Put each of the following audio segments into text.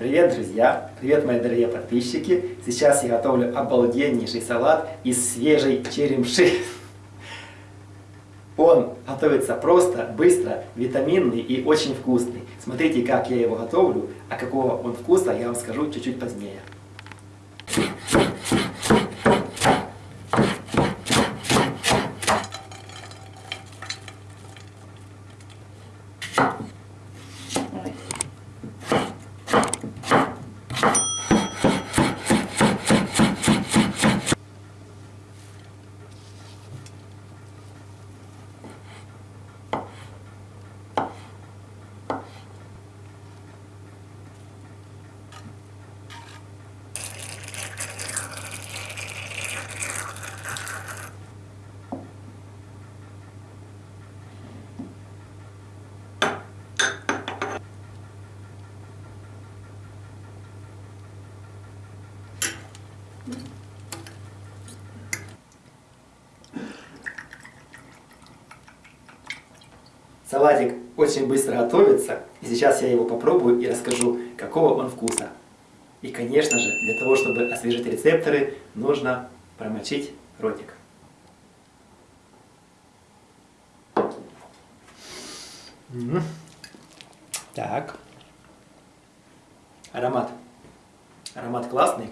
Привет, друзья! Привет, мои дорогие подписчики! Сейчас я готовлю обалденнейший салат из свежей черемши. Он готовится просто, быстро, витаминный и очень вкусный. Смотрите, как я его готовлю, а какого он вкуса, я вам скажу чуть-чуть позднее. Салатик очень быстро готовится, и сейчас я его попробую и расскажу, какого он вкуса. И, конечно же, для того, чтобы освежить рецепторы, нужно промочить ротик. Так. Аромат. Аромат классный.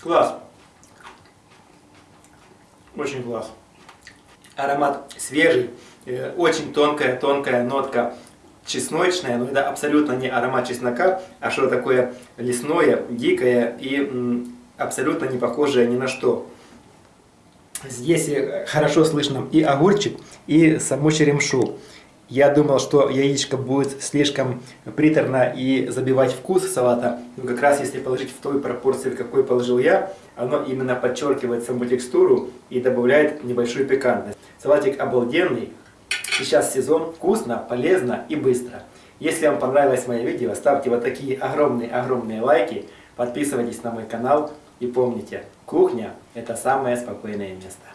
Класс. Очень класс. Аромат свежий, э, очень тонкая, тонкая нотка чесночная, но это абсолютно не аромат чеснока, а что такое лесное, дикое и абсолютно не похожее ни на что. Здесь э, хорошо слышно и огурчик, и саму черемшу. Я думал, что яичко будет слишком приторно и забивать вкус салата, но как раз если положить в той пропорции, в какой положил я, оно именно подчеркивает саму текстуру и добавляет небольшую пикантность. Салатик обалденный, сейчас сезон, вкусно, полезно и быстро. Если вам понравилось мое видео, ставьте вот такие огромные-огромные лайки, подписывайтесь на мой канал и помните, кухня это самое спокойное место.